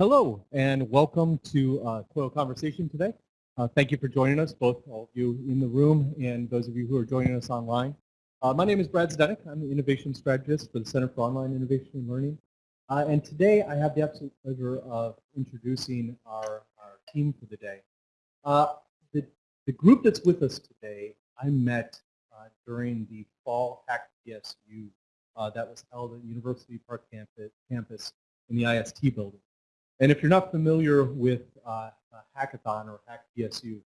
Hello and welcome to uh, COIL Conversation today. Uh, thank you for joining us, both all of you in the room and those of you who are joining us online. Uh, my name is Brad Zdenek. I'm the Innovation Strategist for the Center for Online Innovation and Learning. Uh, and today I have the absolute pleasure of introducing our, our team for the day. Uh, the, the group that's with us today, I met uh, during the Fall Hack PSU that was held at University Park campus, campus in the IST building. And if you're not familiar with uh, Hackathon or Hack PSU,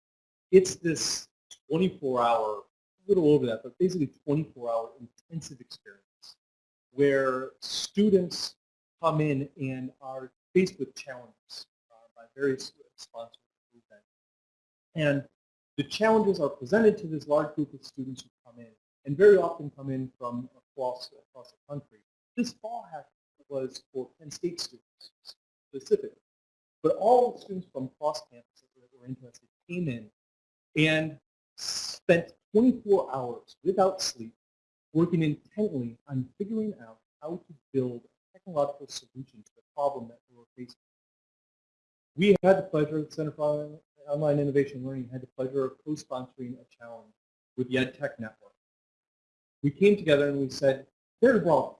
it's this 24-hour, a little over that, but basically 24-hour intensive experience where students come in and are faced with challenges uh, by various sponsors event. And the challenges are presented to this large group of students who come in, and very often come in from across, across the country. This fall hack was for Penn State students specifically. But all students from cross campuses that were interested came in and spent 24 hours without sleep working intently on figuring out how to build a technological solution to the problem that we were facing. We had the pleasure, the Center for Online Innovation and Learning had the pleasure of co-sponsoring a challenge with the EdTech Network. We came together and we said, there's a problem.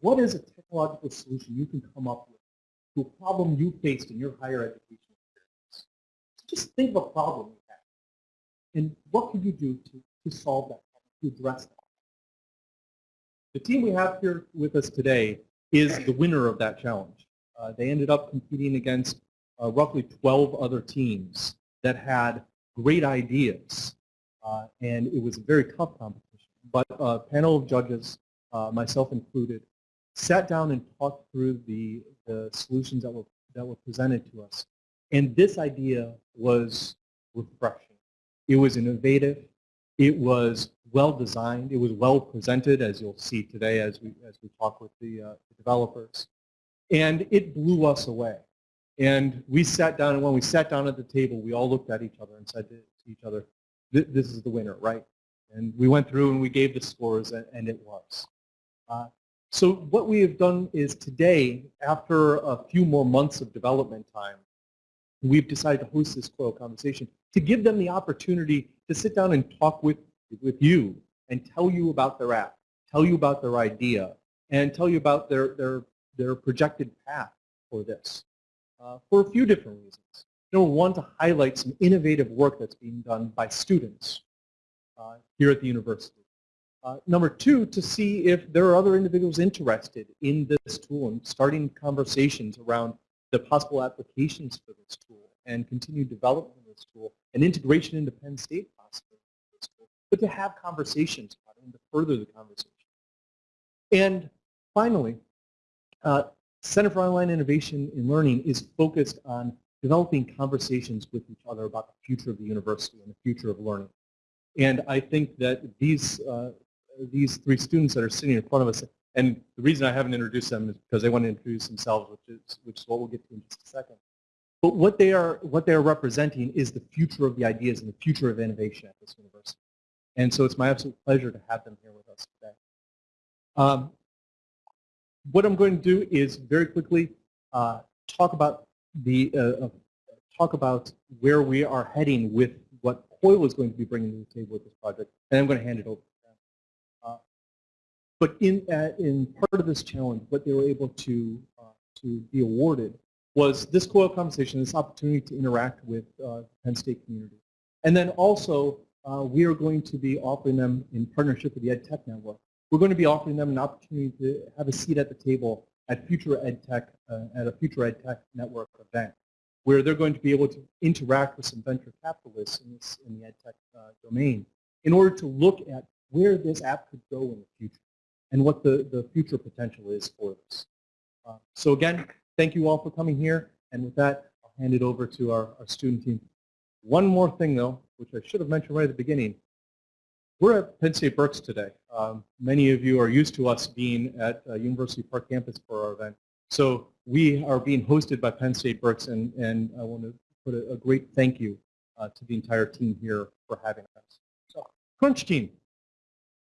What is a technological solution you can come up with to a problem you faced in your higher education experience? Just think of a problem you have. And what could you do to, to solve that problem, to address that? The team we have here with us today is the winner of that challenge. Uh, they ended up competing against uh, roughly 12 other teams that had great ideas. Uh, and it was a very tough competition. But a panel of judges, uh, myself included, sat down and talked through the, the solutions that were, that were presented to us. And this idea was refreshing. It was innovative. It was well designed. It was well presented, as you'll see today as we, as we talk with the, uh, the developers. And it blew us away. And we sat down, and when we sat down at the table, we all looked at each other and said to each other, this is the winner, right? And we went through and we gave the scores, and, and it was. Uh, so what we have done is today, after a few more months of development time, we've decided to host this COIL conversation to give them the opportunity to sit down and talk with, with you and tell you about their app, tell you about their idea, and tell you about their, their, their projected path for this uh, for a few different reasons. Number one, to highlight some innovative work that's being done by students uh, here at the university. Uh, number two, to see if there are other individuals interested in this tool and starting conversations around the possible applications for this tool and continued development of this tool and integration into Penn State possibly but to have conversations about it and to further the conversation. And finally, uh, Center for Online Innovation in Learning is focused on developing conversations with each other about the future of the university and the future of learning. And I think that these uh, these three students that are sitting in front of us, and the reason I haven't introduced them is because they want to introduce themselves, which is, which is what we'll get to in just a second. But what they are what they are representing is the future of the ideas and the future of innovation at this university. And so it's my absolute pleasure to have them here with us today. Um, what I'm going to do is very quickly uh, talk about the uh, uh talk about where we are heading with what COIL is going to be bringing to the table with this project, and I'm going to hand it over but in, uh, in part of this challenge, what they were able to, uh, to be awarded was this COIL conversation, this opportunity to interact with uh, Penn State community. And then also, uh, we are going to be offering them in partnership with the EdTech Network. We're going to be offering them an opportunity to have a seat at the table at future EdTech, uh, at a future EdTech Network event, where they're going to be able to interact with some venture capitalists in, this, in the EdTech uh, domain in order to look at where this app could go in the future and what the, the future potential is for this. Uh, so again, thank you all for coming here. And with that, I'll hand it over to our, our student team. One more thing, though, which I should have mentioned right at the beginning. We're at Penn State Berks today. Um, many of you are used to us being at uh, University Park campus for our event. So we are being hosted by Penn State Berks, and, and I want to put a, a great thank you uh, to the entire team here for having us. So, Crunch Team.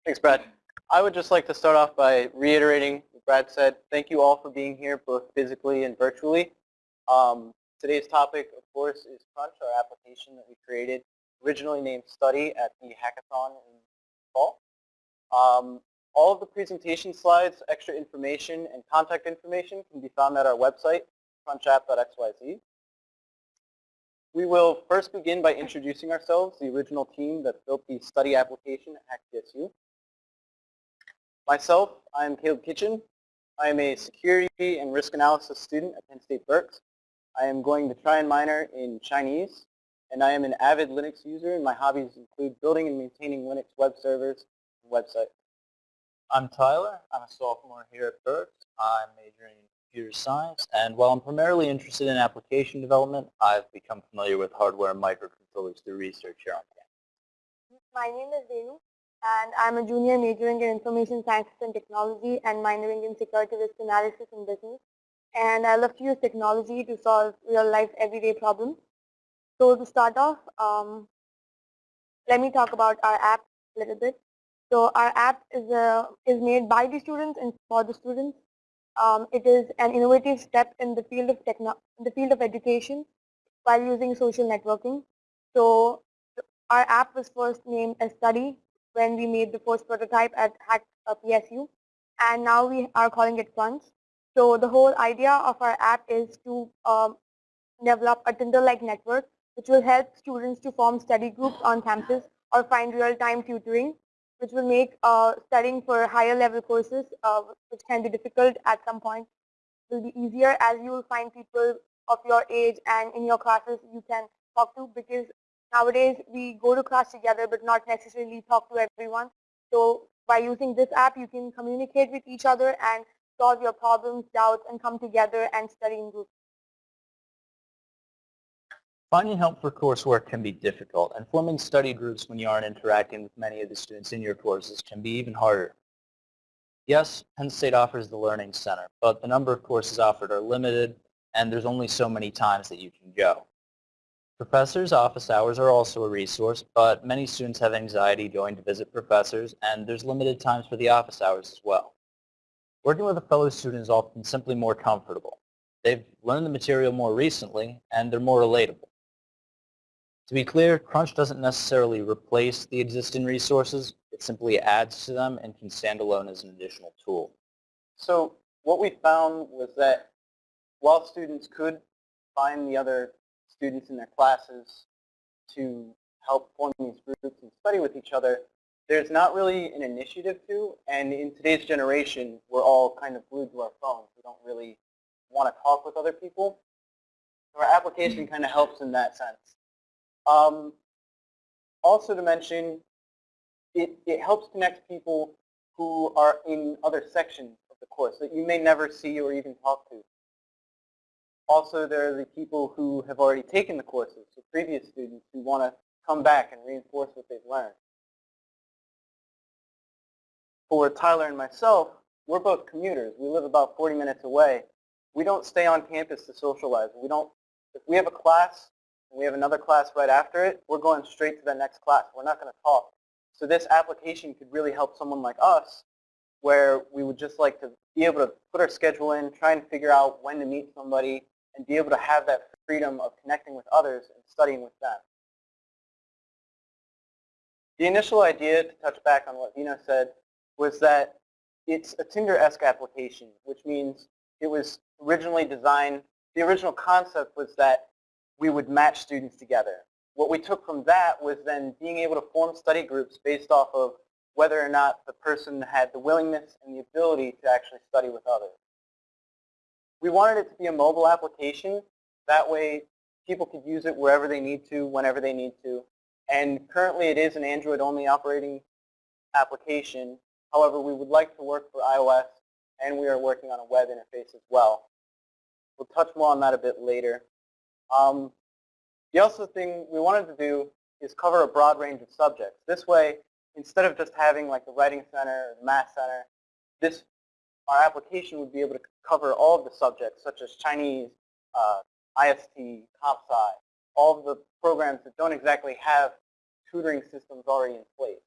Thanks, Brad. I would just like to start off by reiterating what Brad said. Thank you all for being here, both physically and virtually. Um, today's topic, of course, is Crunch, our application that we created, originally named Study at the hackathon in fall. Um, all of the presentation slides, extra information, and contact information can be found at our website, crunchapp.xyz. We will first begin by introducing ourselves, the original team that built the study application at HackPSU. Myself, I am Caleb Kitchen. I am a security and risk analysis student at Penn State Berks. I am going to try and minor in Chinese, and I am an avid Linux user, and my hobbies include building and maintaining Linux web servers and websites. I'm Tyler. I'm a sophomore here at Berks. I'm majoring in computer science, and while I'm primarily interested in application development, I've become familiar with hardware and microcontrollers through research here on campus. My name is Venu, and I'm a junior majoring in information sciences and technology and minoring in security risk analysis and business. And I love to use technology to solve real-life everyday problems. So to start off, um, let me talk about our app a little bit. So our app is, a, is made by the students and for the students. Um, it is an innovative step in the field of techno the field of education while using social networking. So our app was first named as Study when we made the first prototype at Hack uh, PSU, and now we are calling it Crunch. So the whole idea of our app is to um, develop a Tinder-like network which will help students to form study groups on campus or find real-time tutoring which will make uh, studying for higher level courses, uh, which can be difficult at some point, will be easier as you will find people of your age and in your classes you can talk to because nowadays we go to class together but not necessarily talk to everyone. So by using this app you can communicate with each other and solve your problems, doubts and come together and study in groups. Finding help for coursework can be difficult, and forming study groups when you aren't interacting with many of the students in your courses can be even harder. Yes, Penn State offers the Learning Center, but the number of courses offered are limited, and there's only so many times that you can go. Professors' office hours are also a resource, but many students have anxiety going to visit professors, and there's limited times for the office hours as well. Working with a fellow student is often simply more comfortable. They've learned the material more recently, and they're more relatable. To be clear, Crunch doesn't necessarily replace the existing resources. It simply adds to them and can stand alone as an additional tool. So what we found was that while students could find the other students in their classes to help form these groups and study with each other, there's not really an initiative to, and in today's generation, we're all kind of glued to our phones. We don't really want to talk with other people. So our application kind of helps in that sense. Um, also to mention, it, it helps connect people who are in other sections of the course that you may never see or even talk to. Also, there are the people who have already taken the courses, so previous students who want to come back and reinforce what they've learned. For Tyler and myself, we're both commuters. We live about 40 minutes away. We don't stay on campus to socialize. We don't, if we have a class and we have another class right after it, we're going straight to the next class. We're not going to talk. So this application could really help someone like us where we would just like to be able to put our schedule in, try and figure out when to meet somebody, and be able to have that freedom of connecting with others and studying with them. The initial idea, to touch back on what Vino said, was that it's a Tinder-esque application, which means it was originally designed, the original concept was that we would match students together. What we took from that was then being able to form study groups based off of whether or not the person had the willingness and the ability to actually study with others. We wanted it to be a mobile application. That way people could use it wherever they need to, whenever they need to. And currently it is an Android-only operating application. However, we would like to work for iOS, and we are working on a web interface as well. We'll touch more on that a bit later. Um, the other thing we wanted to do is cover a broad range of subjects. This way, instead of just having like the Writing Center or the Math Center, this our application would be able to cover all of the subjects such as Chinese, uh, IST, comp sci, all of the programs that don't exactly have tutoring systems already in place.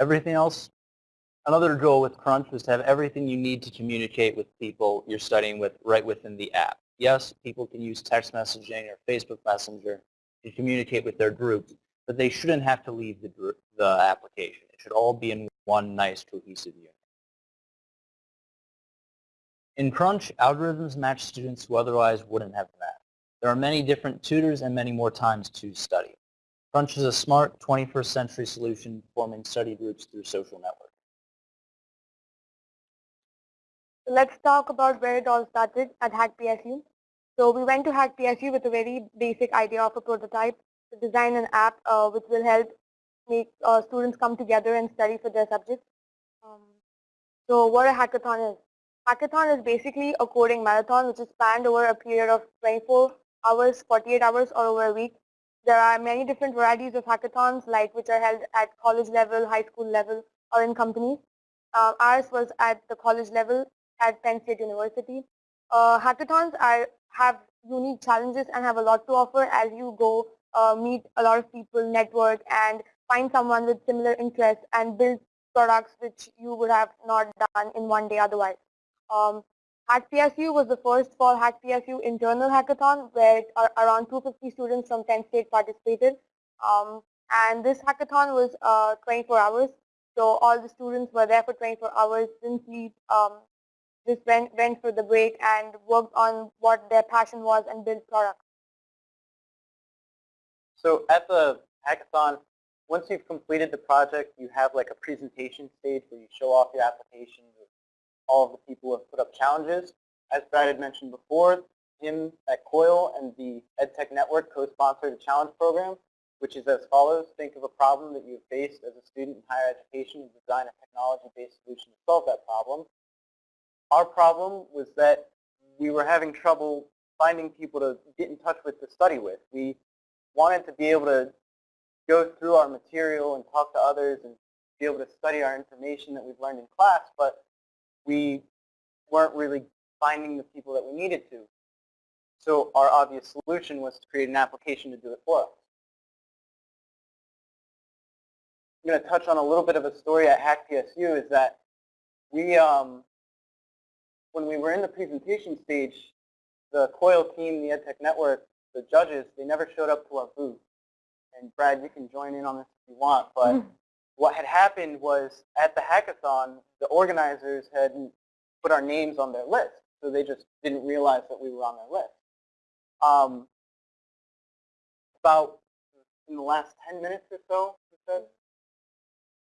Everything else, another goal with Crunch was to have everything you need to communicate with people you're studying with right within the app. Yes, people can use text messaging or Facebook Messenger to communicate with their groups, but they shouldn't have to leave the, the application. It should all be in one nice cohesive unit. In Crunch, algorithms match students who otherwise wouldn't have met. There are many different tutors and many more times to study. Crunch is a smart 21st century solution forming study groups through social networks. Let's talk about where it all started at Hack PSU. So we went to Hack PSU with a very basic idea of a prototype to design an app uh, which will help make uh, students come together and study for their subjects. Um, so what a hackathon is. Hackathon is basically a coding marathon which is planned over a period of 24 hours, 48 hours or over a week. There are many different varieties of hackathons like which are held at college level, high school level or in companies. Uh, ours was at the college level at Penn State University. Uh, hackathons are, have unique challenges and have a lot to offer as you go uh, meet a lot of people, network and find someone with similar interests and build products which you would have not done in one day otherwise. Um, Hack PSU was the first fall Hack PSU internal hackathon where around 250 students from 10 states participated. Um, and this hackathon was uh, 24 hours. So all the students were there for 24 hours, didn't sleep, um, just went, went for the break and worked on what their passion was and built products. So at the hackathon, once you've completed the project, you have like a presentation stage where you show off your application with all of the people who have put up challenges. As Brad had mentioned before, him at COIL and the EdTech Network co-sponsored a challenge program, which is as follows. Think of a problem that you have faced as a student in higher education and design a technology-based solution to solve that problem. Our problem was that we were having trouble finding people to get in touch with to study with. We wanted to be able to go through our material and talk to others and be able to study our information that we've learned in class, but we weren't really finding the people that we needed to. So our obvious solution was to create an application to do it for us. I'm going to touch on a little bit of a story at Hack PSU is that we, um, when we were in the presentation stage, the COIL team, the EdTech Network, the judges, they never showed up to our booth. And Brad, you can join in on this if you want, but mm. what had happened was at the hackathon, the organizers had put our names on their list, so they just didn't realize that we were on their list. Um, about in the last 10 minutes or so, you said?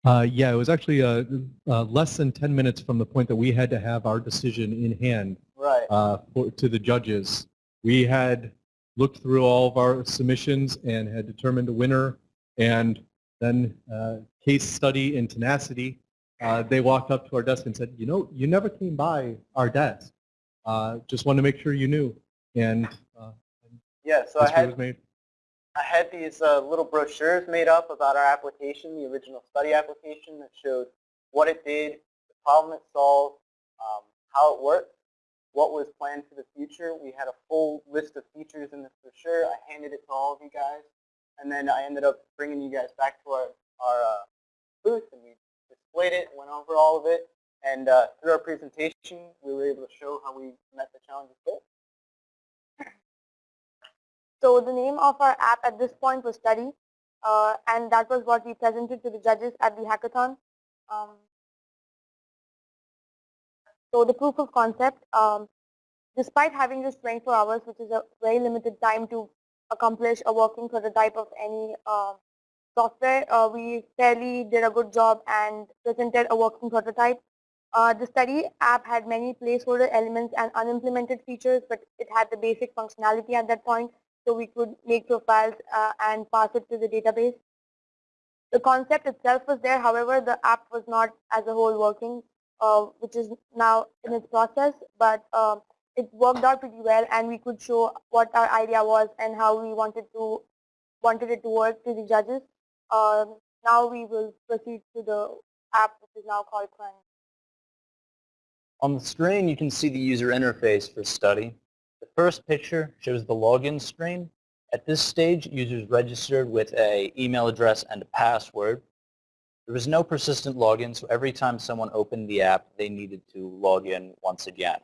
Uh, yeah, it was actually uh, uh, less than 10 minutes from the point that we had to have our decision in hand right. Uh, for, to the judges. We had looked through all of our submissions and had determined a winner. And then uh, case study and tenacity, uh, they walked up to our desk and said, you know, you never came by our desk. Uh, just wanted to make sure you knew. And uh, yeah, so I had, I had these uh, little brochures made up about our application, the original study application that showed what it did, the problem it solved, um, how it worked what was planned for the future. We had a full list of features in this brochure. I handed it to all of you guys. And then I ended up bringing you guys back to our, our uh, booth and we displayed it, went over all of it. And uh, through our presentation, we were able to show how we met the challenges goal. So the name of our app at this point was Study. Uh, and that was what we presented to the judges at the hackathon. Um, so the proof of concept, um, despite having just 24 hours, which is a very limited time to accomplish a working prototype of any uh, software, uh, we fairly did a good job and presented a working prototype. Uh, the study app had many placeholder elements and unimplemented features, but it had the basic functionality at that point, so we could make profiles uh, and pass it to the database. The concept itself was there, however, the app was not as a whole working uh, which is now in its process, but um, it worked out pretty well and we could show what our idea was and how we wanted to wanted it to work to the judges. Um, now we will proceed to the app which is now called Crunch. On the screen you can see the user interface for study. The first picture shows the login screen. At this stage users registered with a email address and a password. There was no persistent login, so every time someone opened the app, they needed to log in once again.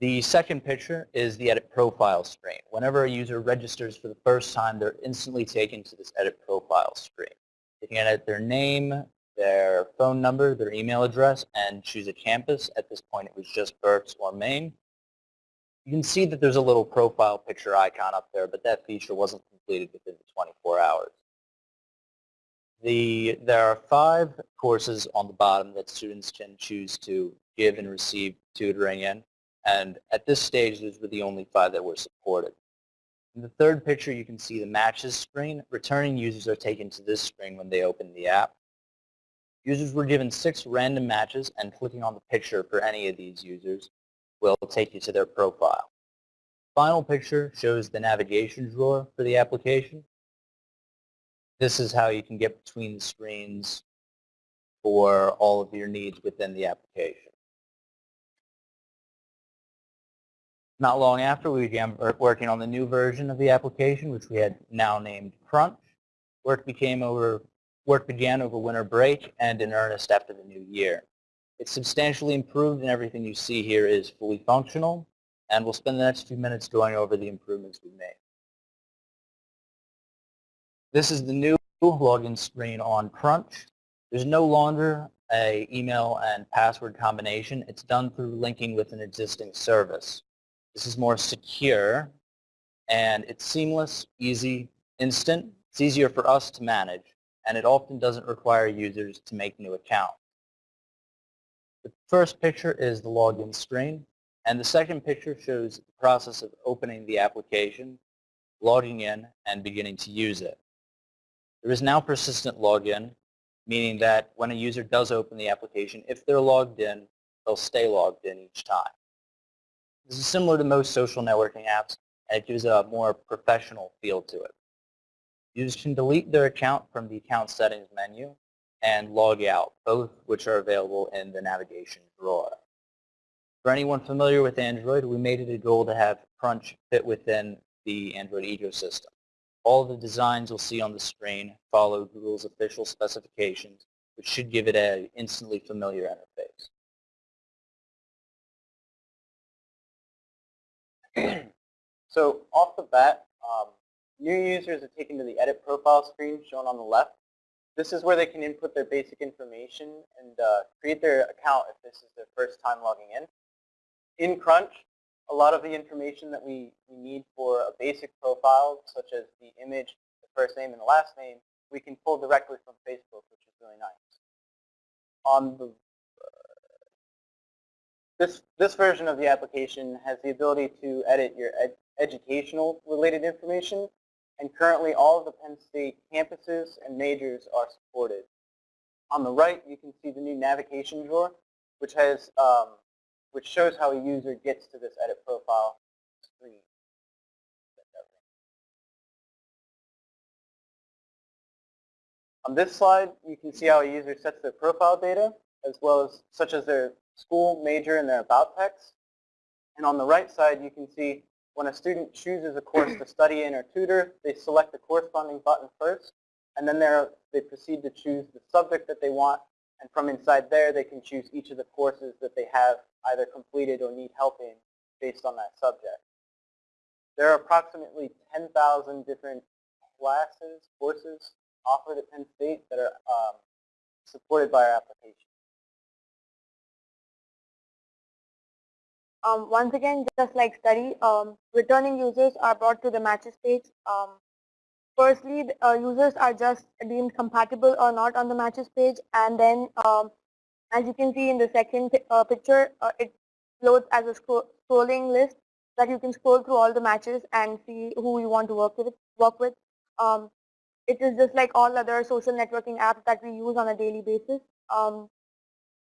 The second picture is the edit profile screen. Whenever a user registers for the first time, they're instantly taken to this edit profile screen. They can edit their name, their phone number, their email address, and choose a campus. At this point, it was just Berks or Main. You can see that there's a little profile picture icon up there, but that feature wasn't completed within the 24 hours. The, there are five courses on the bottom that students can choose to give and receive tutoring in. And at this stage, those were the only five that were supported. In the third picture, you can see the matches screen. Returning users are taken to this screen when they open the app. Users were given six random matches, and clicking on the picture for any of these users will take you to their profile. Final picture shows the navigation drawer for the application. This is how you can get between the screens for all of your needs within the application. Not long after, we began working on the new version of the application, which we had now named Crunch. Work became over Work began over winter break and in earnest after the new year. It's substantially improved and everything you see here is fully functional and we'll spend the next few minutes going over the improvements we've made. This is the new login screen on Crunch. There's no longer a email and password combination. It's done through linking with an existing service. This is more secure and it's seamless, easy, instant. It's easier for us to manage and it often doesn't require users to make new accounts. The first picture is the login screen, and the second picture shows the process of opening the application, logging in, and beginning to use it. There is now persistent login, meaning that when a user does open the application, if they're logged in, they'll stay logged in each time. This is similar to most social networking apps, and it gives a more professional feel to it. Users can delete their account from the account settings menu and log out, both which are available in the navigation drawer. For anyone familiar with Android, we made it a goal to have Crunch fit within the Android ecosystem. All the designs you'll see on the screen follow Google's official specifications, which should give it an instantly familiar interface. so off the bat, um, New users are taken to the edit profile screen shown on the left. This is where they can input their basic information and uh, create their account if this is their first time logging in. In Crunch, a lot of the information that we, we need for a basic profile, such as the image, the first name, and the last name, we can pull directly from Facebook, which is really nice. On the uh, this, this version of the application has the ability to edit your ed educational related information and currently all of the Penn State campuses and majors are supported. On the right, you can see the new navigation drawer, which has um, which shows how a user gets to this edit profile screen. On this slide, you can see how a user sets their profile data, as well as such as their school, major, and their about text. And on the right side, you can see when a student chooses a course to study in or tutor, they select the corresponding button first, and then they proceed to choose the subject that they want, and from inside there they can choose each of the courses that they have either completed or need help in based on that subject. There are approximately 10,000 different classes, courses offered at Penn State that are um, supported by our application. Um, once again, just like study, um, returning users are brought to the matches page. Um, firstly, uh, users are just deemed compatible or not on the matches page, and then um, as you can see in the second uh, picture, uh, it loads as a scro scrolling list that you can scroll through all the matches and see who you want to work with. Work with. Um, it is just like all other social networking apps that we use on a daily basis. Um,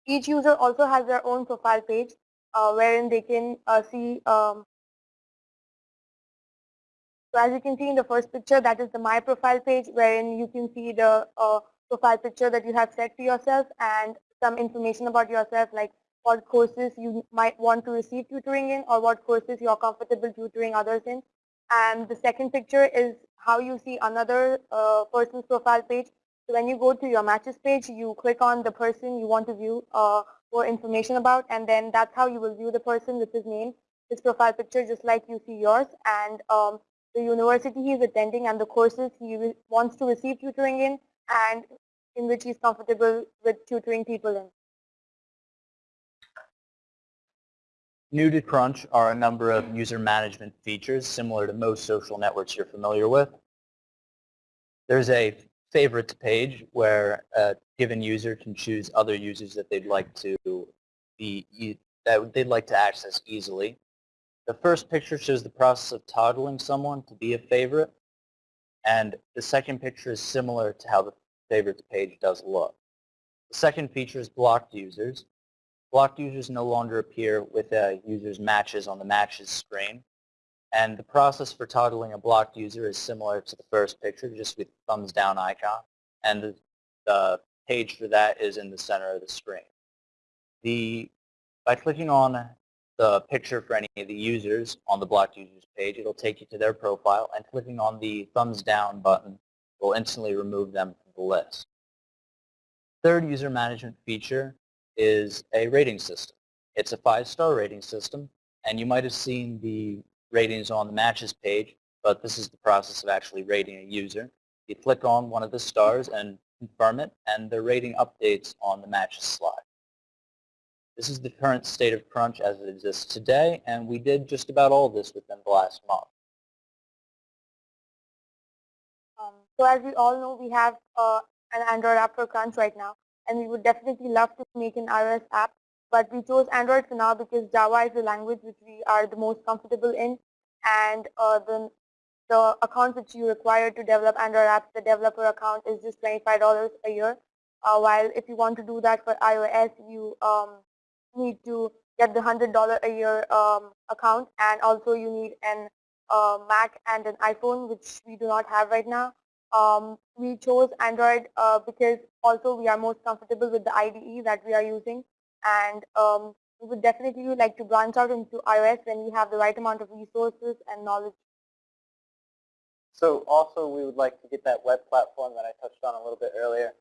each user also has their own profile page uh, wherein they can uh, see um, so as you can see in the first picture, that is the My Profile page, wherein you can see the uh, profile picture that you have set to yourself and some information about yourself, like what courses you might want to receive tutoring in or what courses you are comfortable tutoring others in. And the second picture is how you see another uh, person's profile page, So when you go to your matches page, you click on the person you want to view uh, for information about, and then that's how you will view the person with his name, his profile picture, just like you see yours, and um, the university he is attending and the courses he wants to receive tutoring in, and in which he's comfortable with tutoring people in. New to Crunch are a number of user management features similar to most social networks you're familiar with. There's a favorites page where a given user can choose other users that they'd like to be that they'd like to access easily. The first picture shows the process of toggling someone to be a favorite, and the second picture is similar to how the favorites page does look. The second feature is blocked users. Blocked users no longer appear with a user's matches on the matches screen. And the process for toggling a blocked user is similar to the first picture, just with thumbs down icon. And the, the page for that is in the center of the screen. The, by clicking on the picture for any of the users on the blocked users page, it'll take you to their profile, and clicking on the thumbs down button will instantly remove them from the list. Third user management feature is a rating system. It's a five-star rating system, and you might have seen the ratings on the matches page, but this is the process of actually rating a user. You click on one of the stars and confirm it, and the rating updates on the matches slide. This is the current state of Crunch as it exists today, and we did just about all this within the last month. Um, so as we all know, we have uh, an Android app for Crunch right now and we would definitely love to make an iOS app. But we chose Android for now because Java is the language which we are the most comfortable in. And uh, the, the account which you require to develop Android apps, the developer account is just $25 a year. Uh, while if you want to do that for iOS, you um, need to get the $100 a year um, account. And also you need an uh, Mac and an iPhone, which we do not have right now. Um, we chose Android uh, because also we are most comfortable with the IDE that we are using and um, we would definitely like to branch out into iOS when we have the right amount of resources and knowledge. So also we would like to get that web platform that I touched on a little bit earlier.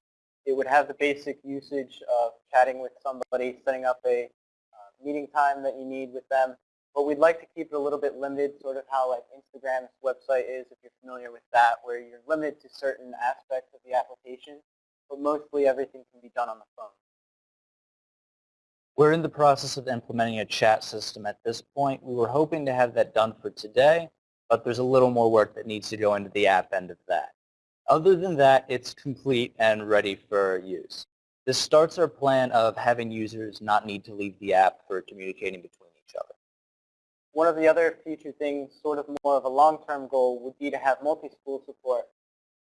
It would have the basic usage of chatting with somebody, setting up a uh, meeting time that you need with them, but we'd like to keep it a little bit limited, sort of how like Instagram's website is, if you're familiar with that, where you're limited to certain aspects of the application, but mostly everything can be done on the phone. We're in the process of implementing a chat system at this point. We were hoping to have that done for today, but there's a little more work that needs to go into the app end of that. Other than that, it's complete and ready for use. This starts our plan of having users not need to leave the app for communicating between each other. One of the other future things, sort of more of a long-term goal, would be to have multi-school support.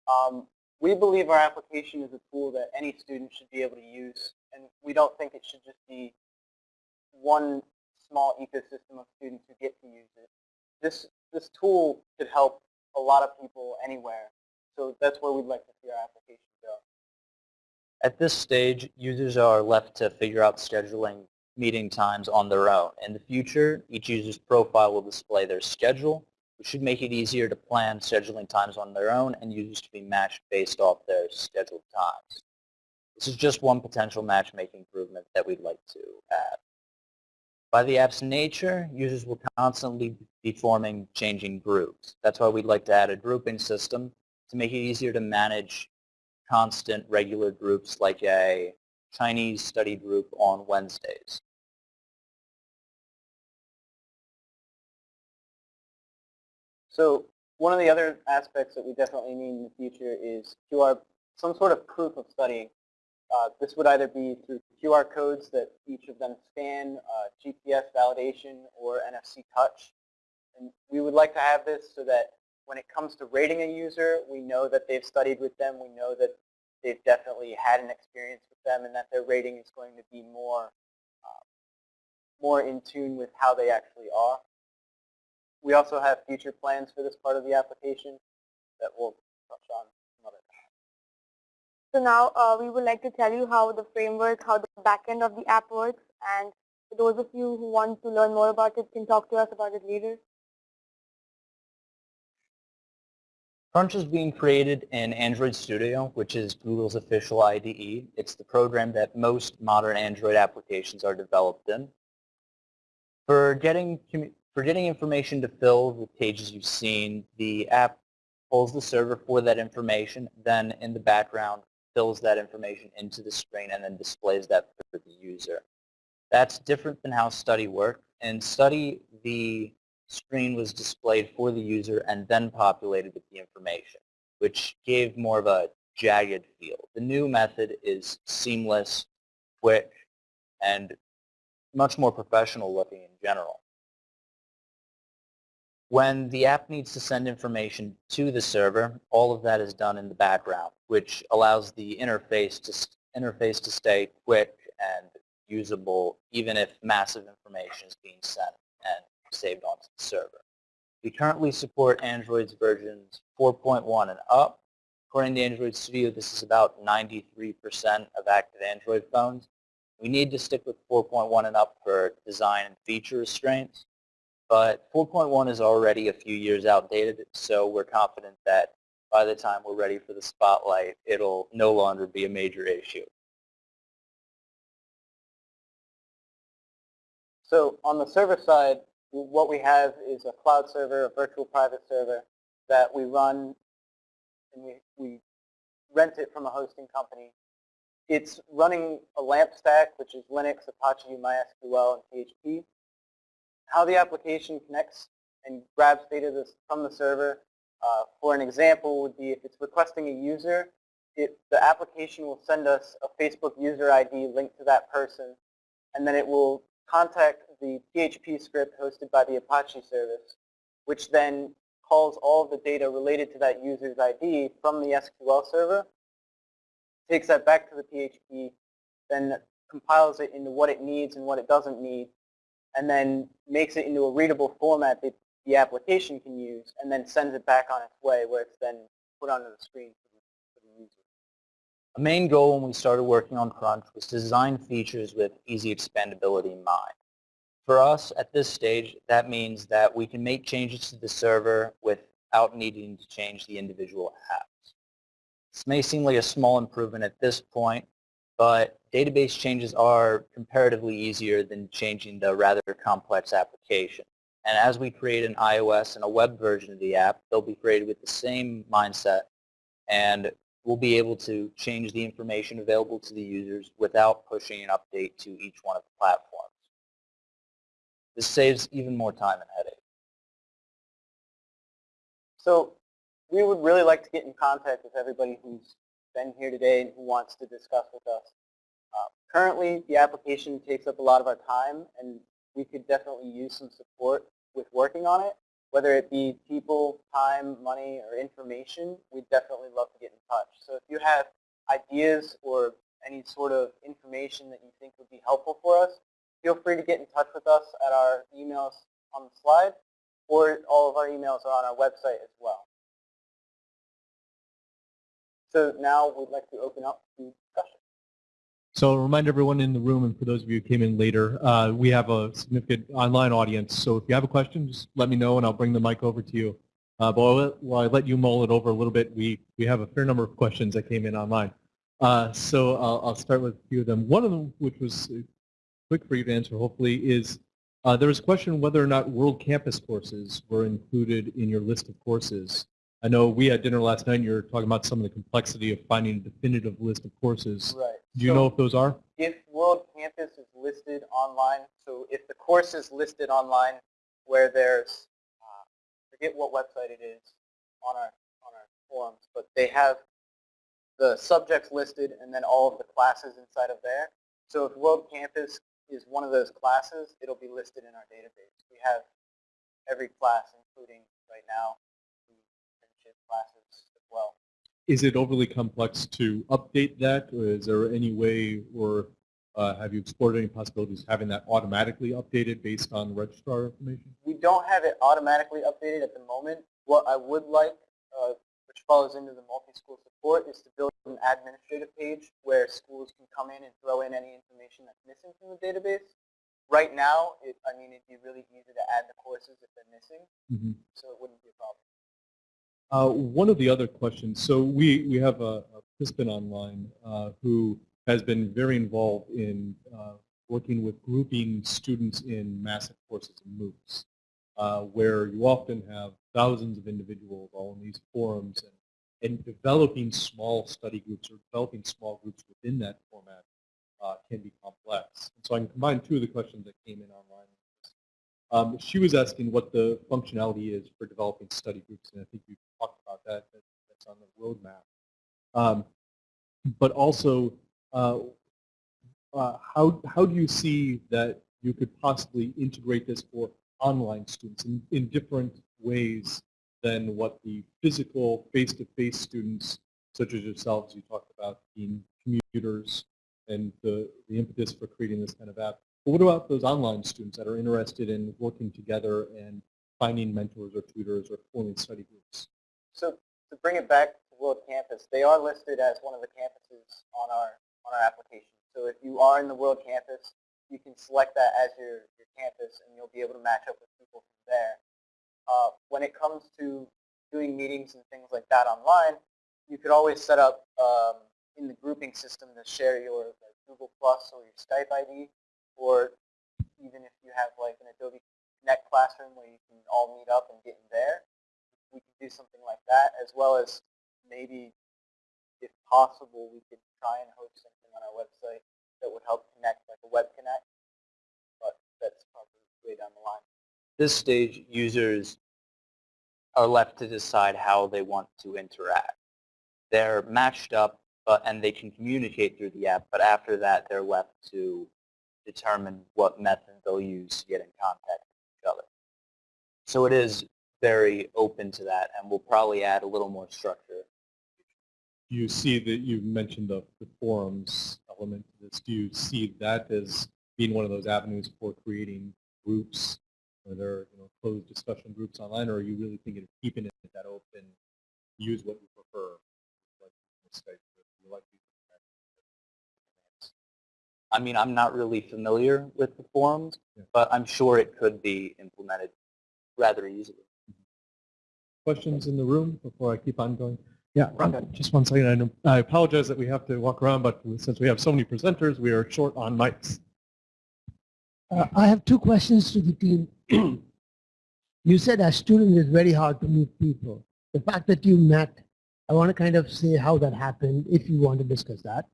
Um, we believe our application is a tool that any student should be able to use, and we don't think it should just be one small ecosystem of students who get to use it. This, this tool could help a lot of people anywhere, so that's where we'd like to see our application go. At this stage, users are left to figure out scheduling meeting times on their own. In the future, each user's profile will display their schedule, which should make it easier to plan scheduling times on their own and users to be matched based off their scheduled times. This is just one potential matchmaking improvement that we'd like to add. By the app's nature, users will constantly be forming changing groups. That's why we'd like to add a grouping system to make it easier to manage constant regular groups like a Chinese study group on Wednesdays. So one of the other aspects that we definitely need in the future is QR, some sort of proof of studying. Uh, this would either be through QR codes that each of them scan, uh, GPS validation, or NFC touch. And we would like to have this so that when it comes to rating a user, we know that they've studied with them. We know that they've definitely had an experience with them and that their rating is going to be more, uh, more in tune with how they actually are. We also have future plans for this part of the application that we'll touch on another time. So now uh, we would like to tell you how the framework, how the backend of the app works, and for those of you who want to learn more about it can talk to us about it later. Crunch is being created in Android Studio, which is Google's official IDE. It's the program that most modern Android applications are developed in. For getting, for getting information to fill the pages you've seen, the app pulls the server for that information, then in the background fills that information into the screen and then displays that for the user. That's different than how Study worked. In Study, the screen was displayed for the user and then populated with the information, which gave more of a jagged feel. The new method is seamless, quick, and much more professional looking in general. When the app needs to send information to the server, all of that is done in the background, which allows the interface to, interface to stay quick and usable even if massive information is being sent and saved onto the server. We currently support Android's versions 4.1 and up. According to Android Studio, this is about 93% of active Android phones. We need to stick with 4.1 and up for design and feature restraints, but 4.1 is already a few years outdated, so we're confident that by the time we're ready for the spotlight, it'll no longer be a major issue. So on the server side, what we have is a cloud server, a virtual private server that we run and we, we rent it from a hosting company. It's running a LAMP stack, which is Linux, Apache, MySQL, and PHP. How the application connects and grabs data from the server, uh, for an example, would be if it's requesting a user, it, the application will send us a Facebook user ID linked to that person, and then it will contact the PHP script hosted by the Apache service, which then calls all the data related to that user's ID from the SQL server, takes that back to the PHP, then compiles it into what it needs and what it doesn't need, and then makes it into a readable format that the application can use, and then sends it back on its way where it's then put onto the screen for the, user. A main goal when we started working on Crunch was to design features with easy expandability in mind. For us, at this stage, that means that we can make changes to the server without needing to change the individual apps. This may seem like a small improvement at this point, but database changes are comparatively easier than changing the rather complex application. And as we create an iOS and a web version of the app, they'll be created with the same mindset and we'll be able to change the information available to the users without pushing an update to each one of the platforms. This saves even more time and headache. So we would really like to get in contact with everybody who's been here today and who wants to discuss with us. Uh, currently, the application takes up a lot of our time, and we could definitely use some support with working on it. Whether it be people, time, money, or information, we'd definitely love to get in touch. So if you have ideas or any sort of information that you think would be helpful for us, feel free to get in touch with us at our emails on the slide, or all of our emails are on our website as well. So now we'd like to open up to discussion. So remind everyone in the room, and for those of you who came in later, uh, we have a significant online audience. So if you have a question, just let me know, and I'll bring the mic over to you. Uh, but while, while I let you mull it over a little bit, we, we have a fair number of questions that came in online. Uh, so I'll, I'll start with a few of them. One of them, which was quick for you to answer, hopefully, is uh, there was a question whether or not World Campus courses were included in your list of courses. I know we had dinner last night and you were talking about some of the complexity of finding a definitive list of courses. Right. Do you So know if those are? If World Campus is listed online, so if the course is listed online where there's, uh, forget what website it is on our, on our forums, but they have the subjects listed and then all of the classes inside of there. So if World Campus is one of those classes, it'll be listed in our database. We have every class, including right now, the internship classes as well. Is it overly complex to update that, or is there any way, or uh, have you explored any possibilities of having that automatically updated based on registrar information? We don't have it automatically updated at the moment. What I would like, uh, follows into the multi-school support, is to build an administrative page where schools can come in and throw in any information that's missing from the database. Right now, it, I mean, it'd be really easy to add the courses if they're missing, Mhm. so it wouldn't be a problem. Uh, one of the other questions, so we, we have a, a participant online uh, who has been very involved in uh, working with grouping students in massive courses and MOOCs, uh, where you often have thousands of individuals all in these forums and, and developing small study groups or developing small groups within that format uh, can be complex. And so I can combine two of the questions that came in online. Um, she was asking what the functionality is for developing study groups, and I think you talked about that. that that's on the roadmap. Um, but also, uh, uh, how, how do you see that you could possibly integrate this for online students in, in different ways than what the physical face-to-face students, such as yourselves, you talked about being commuters and the, the impetus for creating this kind of app. But what about those online students that are interested in working together and finding mentors or tutors or forming study groups? So to bring it back to World Campus, they are listed as one of the campuses on our on our application. So if you are in the World Campus, you can select that as your, your campus and you'll be able to match up with people from there. Uh, when it comes to doing meetings and things like that online, you could always set up um, in the grouping system to share your like, Google Plus or your Skype ID, or even if you have like an Adobe Connect classroom where you can all meet up and get in there, we could do something like that, as well as maybe, if possible, we could try and host something on our website that would help connect like a web connect, but that's probably way down the line. This stage, users are left to decide how they want to interact. They're matched up but, and they can communicate through the app, but after that they're left to determine what method they'll use to get in contact with each other. So it is very open to that and we'll probably add a little more structure. you see that you've mentioned the, the forums element to this. Do you see that as being one of those avenues for creating groups where there you know, closed discussion groups online, or are you really thinking of keeping it that open, use what you prefer? Like Skype, you like I mean, I'm not really familiar with the forums, Yeah. but I'm sure it could be implemented rather easily. Questions in the room before I keep on going? Yeah, just one second. I know- I apologize that we have to walk around, but since we have so many presenters, we are short on mics. Uh, I have two questions to the team. you said as student it's very hard to meet people. The fact that you met, I want to kind of say how that happened, if you want to discuss that,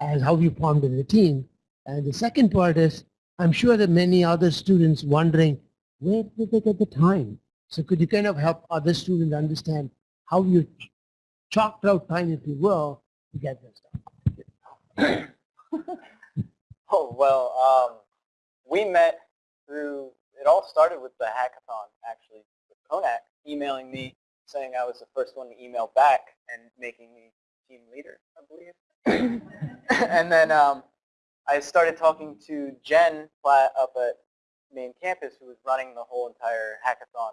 as how you formed a team. And the second part is, I'm sure that many other students wondering, where did they get the time? So could you kind of help other students understand how you ch- chalked out time, if you will, to get this done? Oh, well, um, we met through, it all started with the hackathon, actually, with Konak emailing me saying I was the first one to email back and making me team leader, I believe. and then um, I started talking to Jen Platt up at main campus who was running the whole entire hackathon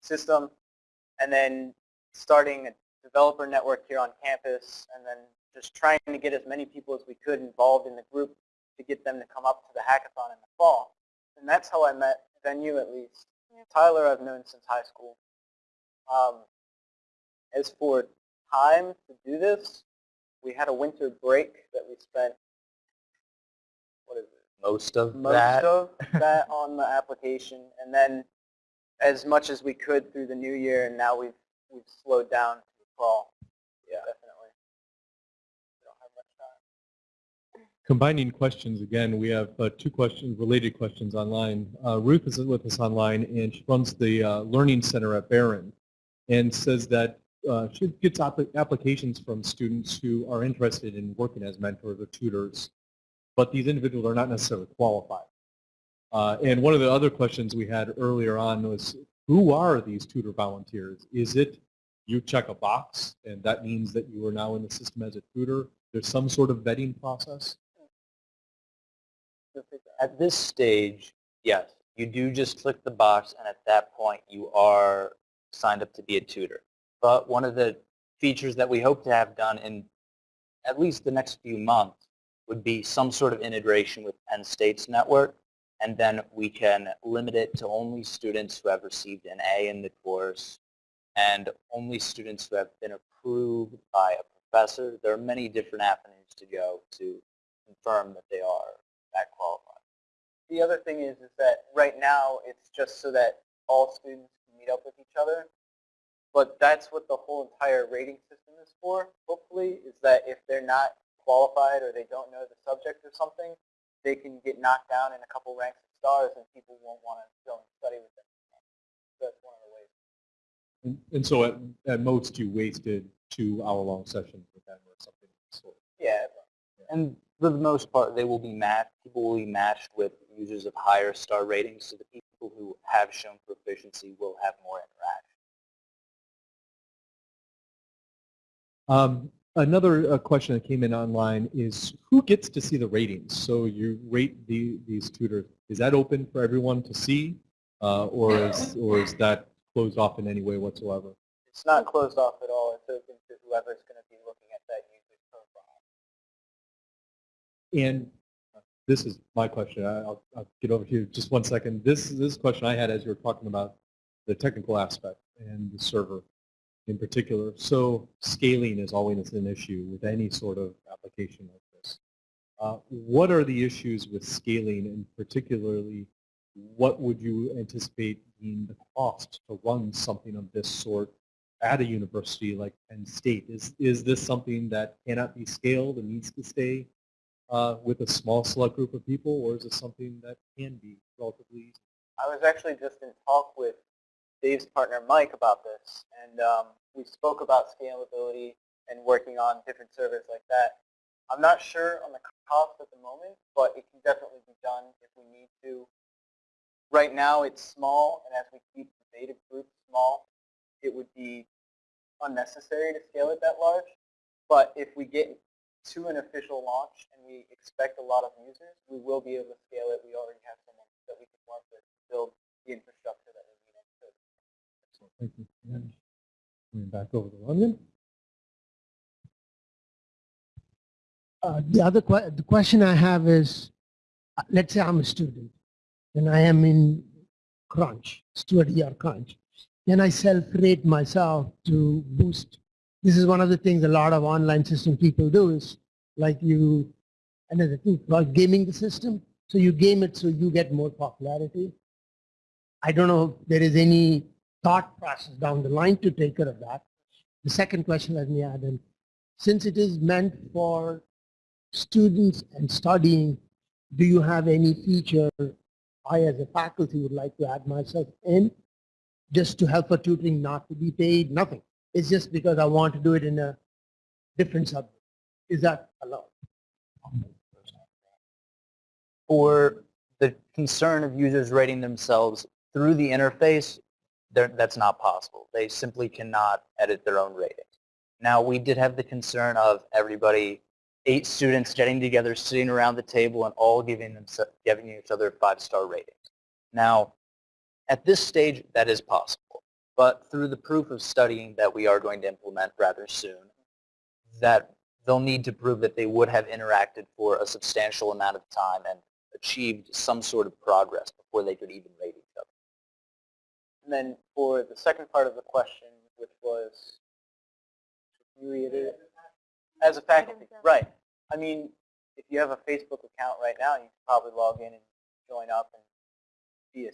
system and then starting a developer network here on campus and then just trying to get as many people as we could involved in the group to get them to come up to the hackathon in the fall. And that's how I met Venue at least. Tyler I've known since high school. Um, as for time to do this, we had a winter break that we spent, what is it, Most of most that, of that on the application, and then as much as we could through the new year, and now we've we've slowed down to the fall. Yeah, definitely. Combining questions again, we have uh, two questions, related questions online. Uh, Ruth is with us online, and she runs the uh, Learning Center at Barron, and says that uh, she gets applications from students who are interested in working as mentors or tutors, but these individuals are not necessarily qualified. Uh, and one of the other questions we had earlier on was, who are these tutor volunteers? Is it you check a box, and that means that you are now in the system as a tutor? There's some sort of vetting process? At this stage, yes, you do just click the box and at that point you are signed up to be a tutor. But one of the features that we hope to have done in at least the next few months would be some sort of integration with Penn State's network and then we can limit it to only students who have received an A in the course and only students who have been approved by a professor. There are many different avenues to go to confirm that they are that qualified. The other thing is, is that right now it's just so that all students can meet up with each other. But that's what the whole entire rating system is for, hopefully, is that if they're not qualified or they don't know the subject or something, they can get knocked down in a couple ranks of stars and people won't want to go and study with them. That's one of the ways. And, and so at, at most you wasted two hour-long sessions with them or something of the sort. Yeah, And for the most part, they will be matched, people will be matched with users of higher star ratings, so the people who have shown proficiency will have more interaction. Um, another uh, question that came in online is who gets to see the ratings? So you rate the, these tutors. Is that open for everyone to see, uh, or is or is that closed off in any way whatsoever? it's not closed off at all. It's open to whoever's going And this is my question. I'll, I'll get over to you just one second. This is this question I had as you were talking about the technical aspect and the server in particular. So scaling is always an issue with any sort of application like this. Uh, what are the issues with scaling and particularly what would you anticipate being the cost to run something of this sort at a university like Penn State? Is, is this something that cannot be scaled and needs to stay uh, with a small select group of people or is it something that can be relatively easy? I was actually just in talk with Dave's partner Mike about this, and um, we spoke about scalability and working on different servers like that. I'm not sure on the cost at the moment, but it can definitely be done if we need to. Right now it's small, and as we keep the beta group small, it would be unnecessary to scale it that large. But if we get to an official launch and we expect a lot of users, we will be able to scale it. We already have someone that we can work with to build the infrastructure that we need. So So thank you. And Coming back over to London. Uh, the other que- the question I have is, uh, let's say I'm a student and I am in crunch, study or crunch. Then I self-rate myself to boost. This is one of the things a lot of online system people do is like you, another thing, like gaming the system. So you game it so you get more popularity. I don't know if there is any thought process down the line to take care of that. The second question let me add in, since it is meant for students and studying, do you have any feature I as a faculty would like to add myself in just to help for tutoring not to be paid, nothing. It's just because I want to do it in a different subject. Is that allowed? For the concern of users rating themselves through the interface, that's not possible. They simply cannot edit their own ratings. Now, we did have the concern of everybody, eight students getting together, sitting around the table, and all giving, them, giving each other five-star ratings. Now, at this stage, that is possible. But through the proof of studying that we are going to implement rather soon, that they'll need to prove that they would have interacted for a substantial amount of time and achieved some sort of progress before they could even rate each other. And then for the second part of the question, which was? As a faculty, right. I mean, if you have a Facebook account right now, you can probably log in and join up and be a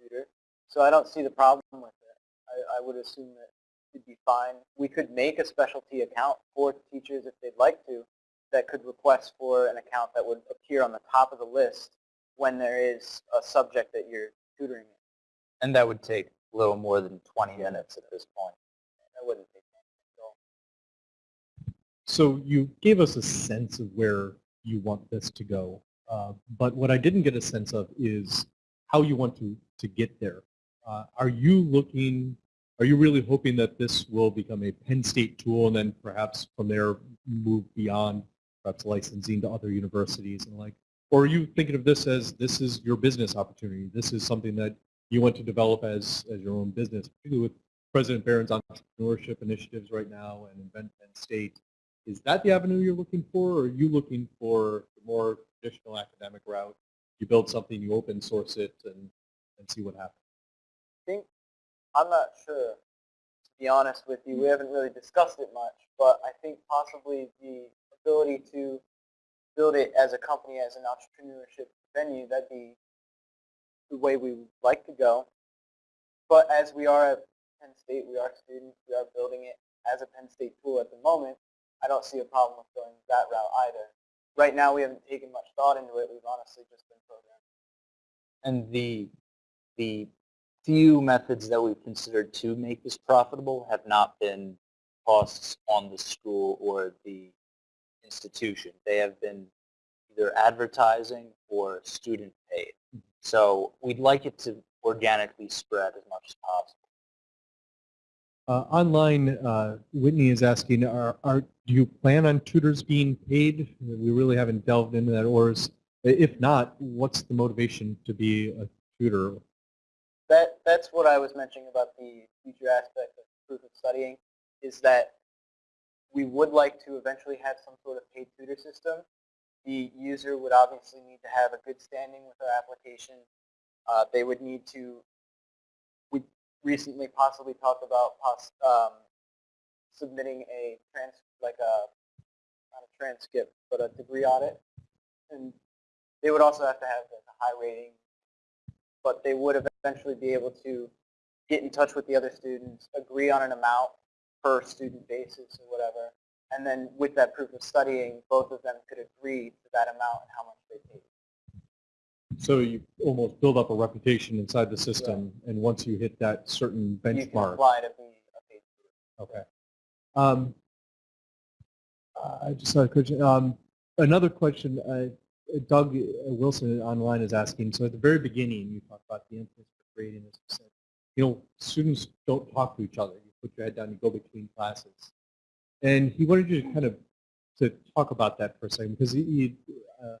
tutor. So I don't see the problem with it. I, I would assume that it'd be fine. We could make a specialty account for teachers if they'd like to that could request for an account that would appear on the top of the list when there is a subject that you're tutoring in. And that would take a little more than 20 minutes at this point. That wouldn't take long at all. So you gave us a sense of where you want this to go. Uh, but what I didn't get a sense of is how you want to, to get there. Uh, are you looking, are you really hoping that this will become a Penn State tool and then perhaps from there move beyond perhaps licensing to other universities and like, or are you thinking of this as this is your business opportunity? This is something that you want to develop as, as your own business, particularly with President Barron's entrepreneurship initiatives right now and Invent Penn State. Is that the avenue you're looking for, or are you looking for the more traditional academic route? You build something, you open source it, and, and see what happens. Think I'm not sure. To be honest with you. We haven't really discussed it much, but I think possibly the ability to build it as a company, as an entrepreneurship venue, that'd be the way we would like to go. But as we are at Penn State, we are students, we are building it as a Penn State tool at the moment, I don't see a problem with going that route either. Right now, we haven't taken much thought into it. We've honestly just been programming. And the, the few methods that we've considered to make this profitable have not been costs on the school or the institution. They have been either advertising or student paid. So we'd like it to organically spread as much as possible. Uh, online, uh, Whitney is asking, are, are, do you plan on tutors being paid? We really haven't delved into that, or is, if not, what's the motivation to be a tutor? That, that's what I was mentioning about the future aspect of proof of studying, is that we would like to eventually have some sort of paid tutor system. The user would obviously need to have a good standing with our application. Uh, they would need to, we recently possibly talked about um, submitting a trans, like a, not a transcript, but a degree audit. And they would also have to have a high rating, but they would eventually be able to get in touch with the other students, agree on an amount per student basis or whatever, and then with that proof of studying, both of them could agree to that amount and how much they paid. So you almost build up a reputation inside the system, and once you hit that certain benchmark, You can apply to be a paid tutor. okay. Um, I just had a question. Um, another question, uh, Doug Wilson online is asking, so at the very beginning, you talked about the emphasis for grading, as you said. You know, students don't talk to each other. You put your head down, you go between classes. And he wanted you to kind of to talk about that for a second, because he, he, uh,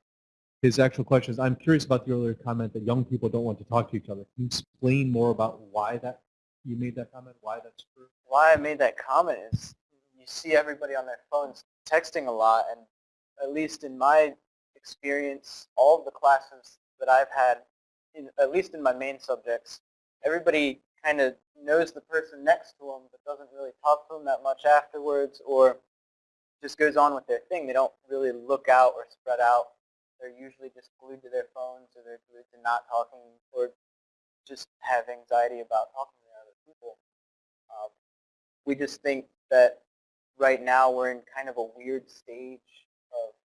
his actual question is, I'm curious about the earlier comment that young people don't want to talk to each other. Can you explain more about why that you made that comment, why that's true? Why I made that comment is you see everybody on their phones texting a lot, and at least in my experience, all of the classes that I've had, in, at least in my main subjects, everybody kind of knows the person next to them but doesn't really talk to them that much afterwards or just goes on with their thing. They don't really look out or spread out. They're usually just glued to their phones or they're glued to not talking or just have anxiety about talking to other people. Um, we just think that right now we're in kind of a weird stage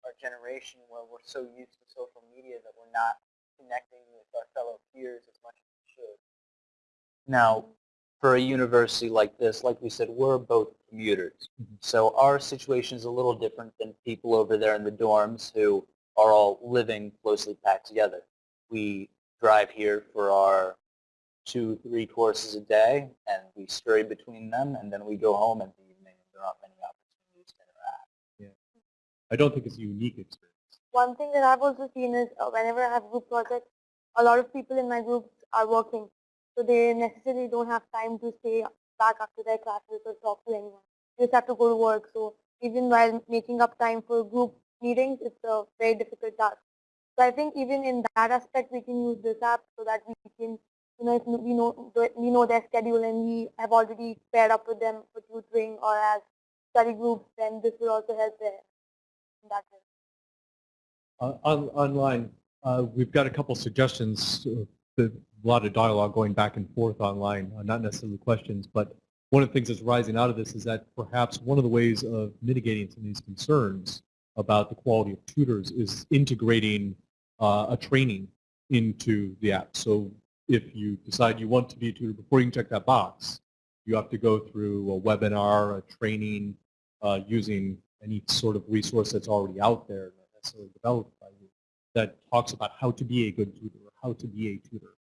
our generation where we're so used to social media that we're not connecting with our fellow peers as much as we should. Now, for a university like this, like we said, we're both commuters. Mhm. So our situation is a little different than people over there in the dorms who are all living closely packed together. We drive here for our two, three courses a day, and we scurry between them, and then we go home in the evening, and there aren't many opportunities to interact. I don't think it's a unique experience. One thing that I've also seen is uh, whenever I have group projects, a lot of people in my groups are working. So they necessarily don't have time to stay back after their classes or talk to anyone. They just have to go to work. So even while making up time for group meetings, it's a very difficult task. So I think even in that aspect, we can use this app so that we can, you know, we know we know their schedule and we have already paired up with them for tutoring or as study groups, then this will also help there. Uh, on, online, uh, we've got a couple suggestions, uh, a lot of dialogue going back and forth online, uh, not necessarily questions, but one of the things that's rising out of this is that perhaps one of the ways of mitigating some of these concerns about the quality of tutors is integrating uh, a training into the app. So if you decide you want to be a tutor, before you can check that box, you have to go through a webinar, a training, uh, using any sort of resource that's already out there, not necessarily developed by you, that talks about how to be a good tutor or how to be a tutor.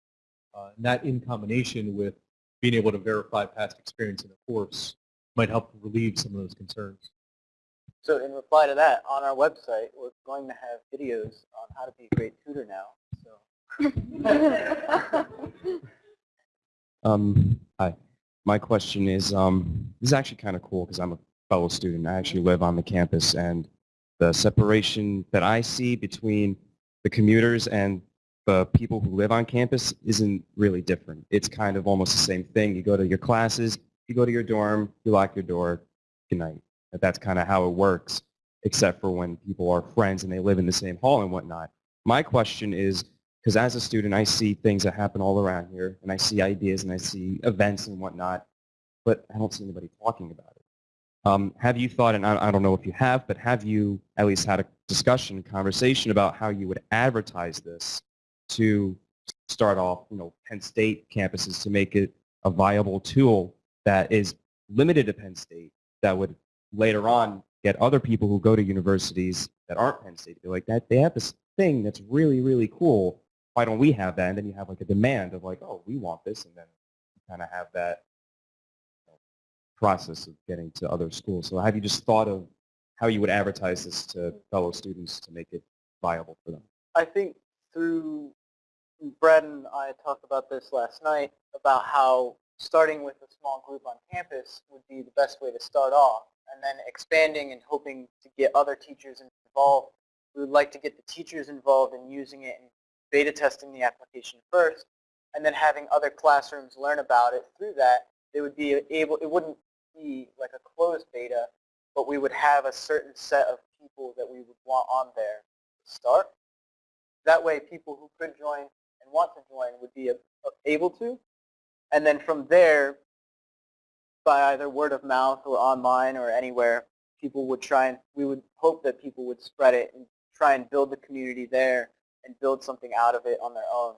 Uh, and that in combination with being able to verify past experience in a course might help relieve some of those concerns. So in reply to that, on our website, we're going to have videos on how to be a great tutor now. So Um, hi. My question is, um, this is actually kind of cool because I'm a fellow student. I actually live on the campus and the separation that I see between the commuters and the people who live on campus isn't really different. It's kind of almost the same thing. You go to your classes, You go to your dorm, you lock your door, good night. That's kind of how it works, except for when people are friends and they live in the same hall and whatnot. My question is, because as a student, I see things that happen all around here, and I see ideas and I see events and whatnot, but I don't see anybody talking about it. Um, have you thought, and I, I don't know if you have, but have you at least had a discussion, conversation about how you would advertise this to start off, you know, Penn State campuses to make it a viable tool that is limited to Penn State that would later on get other people who go to universities that aren't Penn State to be like that they have this thing that's really really cool. Why don't we have that? And then you have like a demand of like oh we want this and then you kind of have that process of getting to other schools so have you just thought of how you would advertise this to fellow students to make it viable for them I think through Brad and I talked about this last night about how starting with a small group on campus would be the best way to start off and then expanding and hoping to get other teachers involved. We would like to get the teachers involved in using it and beta testing the application first and then having other classrooms learn about it through that. They would be able, it wouldn't be like a closed beta, but we would have a certain set of people that we would want on there to start. That way people who could join and want to join would be able to. And then from there, by either word of mouth or online or anywhere, people would try and, we would hope that people would spread it and try and build the community there and build something out of it on their own.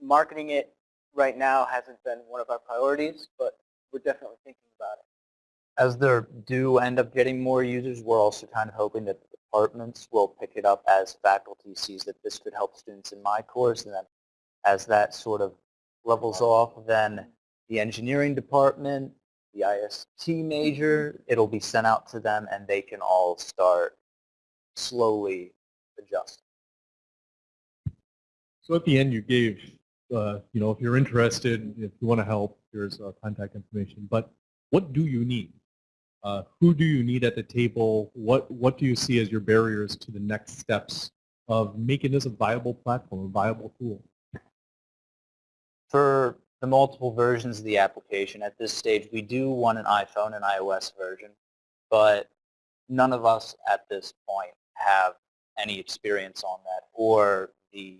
Marketing it right now hasn't been one of our priorities, but we're definitely thinking about it. As there do end up getting more users, we're also kind of hoping that the departments will pick it up as faculty sees that this could help students in my course, and then as that sort of levels off, then the engineering department, the IST major, it'll be sent out to them and they can all start slowly adjusting. So at the end, you gave, uh, you know, if you're interested, if you want to help, here's uh, contact information. But what do you need? Uh, who do you need at the table? What What do you see as your barriers to the next steps of making this a viable platform, a viable tool? For the multiple versions of the application, at this stage, we do want an iPhone and iOS version, but none of us at this point have any experience on that or the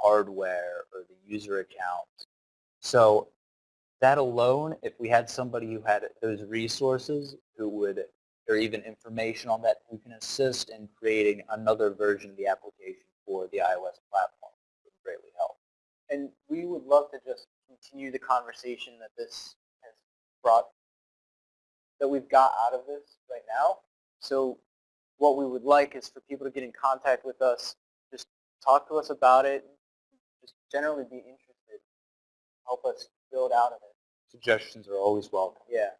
hardware or the user account. So that alone, if we had somebody who had those resources who would, or even information on that, who can assist in creating another version of the application for the iOS platform would greatly help. And we would love to just continue the conversation that this has brought, that we've got out of this right now. So what we would like is for people to get in contact with us, just talk to us about it, generally be interested, help us build out of it. Suggestions are always welcome. Yeah.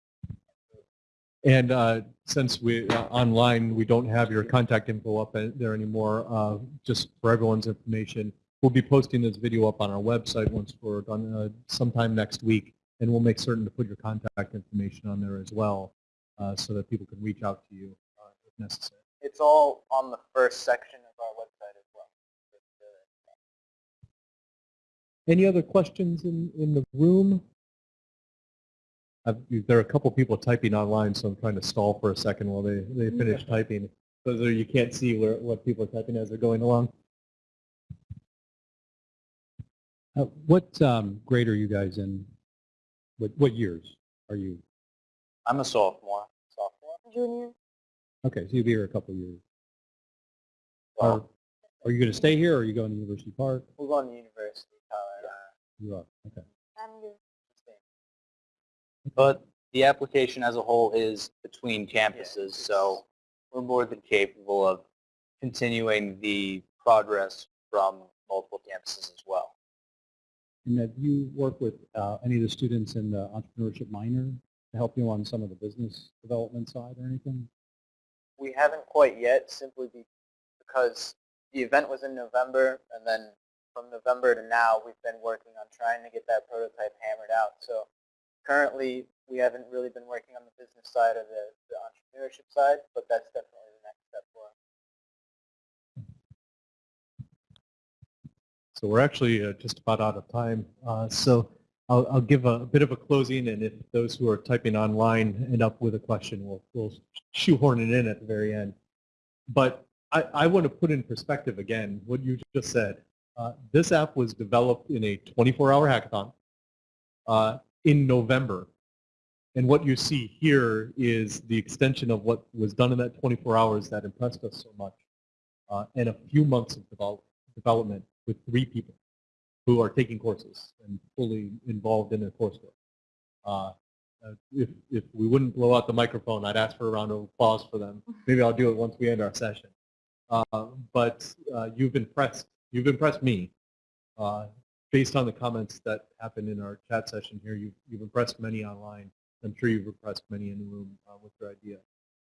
And uh, since we uh, online, we don't have your contact info up there anymore. Uh, just for everyone's information, we'll be posting this video up on our website once we're done uh, sometime next week, and we'll make certain to put your contact information on there as well, uh, so that people can reach out to you uh, if necessary. It's all on the first section Any other questions in, in the room? I've, there are a couple people typing online, so I'm trying to stall for a second while they, they finish typing. So there you can't see where, what people are typing as they're going along. Uh, what um, grade are you guys in? What, what years are you? I'm a sophomore. Sophomore? Junior. Okay, so you'll be here a couple of years. Well, Are, are you going to stay here or are you going to University Park? We're going to university, Colorado. You are, okay. I'm good. But the application as a whole is between campuses, so we're more than capable of continuing the progress from multiple campuses as well. And have you worked with uh, any of the students in the entrepreneurship minor to help you on some of the business development side or anything? We haven't quite yet simply because the event was in November and then from November to now we've been working on trying to get that prototype hammered out. So currently we haven't really been working on the business side or the, the entrepreneurship side, but that's definitely the next step for us. So we're actually uh, just about out of time. Uh, so I'll, I'll give a, bit of a closing, and if those who are typing online end up with a question, we'll, we'll shoehorn it in at the very end. But I, I want to put in perspective again what you just said. Uh, this app was developed in a 24-hour hackathon uh, in November. And what you see here is the extension of what was done in that 24 hours that impressed us so much. Uh, and a few months of develop, development with three people who are taking courses and fully involved in their coursework. Uh, uh, if, if we wouldn't blow out the microphone, I'd ask for a round of applause for them. Maybe I'll do it once we end our session. Uh, but uh, you've impressed, you've impressed me. Uh, based on the comments that happened in our chat session here, you've, you've impressed many online. I'm sure you've impressed many in the room uh, with your idea.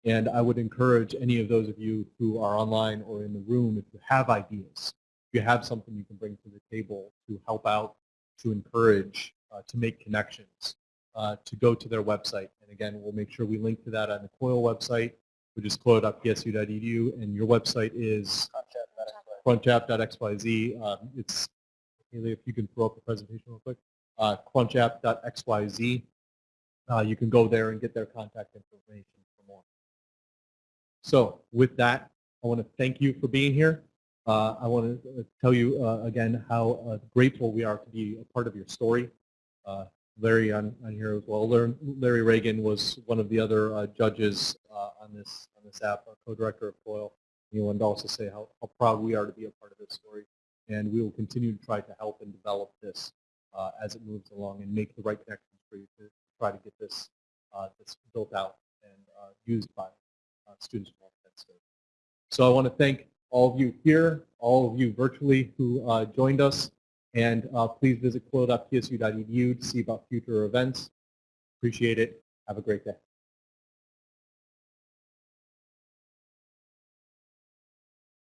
And I would encourage any of those of you who are online or in the room, if you have ideas, if you have something you can bring to the table to help out, to encourage, uh, to make connections, uh, to go to their website. And again, we'll make sure we link to that on the COIL website, which is coil.psu.edu, and your website is crunchapp.xyz. Um, it's, Haley, if you can throw up the presentation real quick, uh, crunchapp.xyz. Uh, you can go there and get their contact information for more. So with that, I want to thank you for being here. Uh, I want to tell you uh, again how uh, grateful we are to be a part of your story. Uh, Larry on, on here as well. Larry, Reagan was one of the other uh, judges uh, on this on this app, co-director of COIL. He wanted to also say how, how proud we are to be a part of this story, and we will continue to try to help and develop this as it moves along and make the right connections for you to try to get this this built out and used by students from all. So I want to thank all of you here, all of you virtually who uh, joined us, and uh, please visit coil.psu.edu to see about future events. Appreciate it. Have a great day.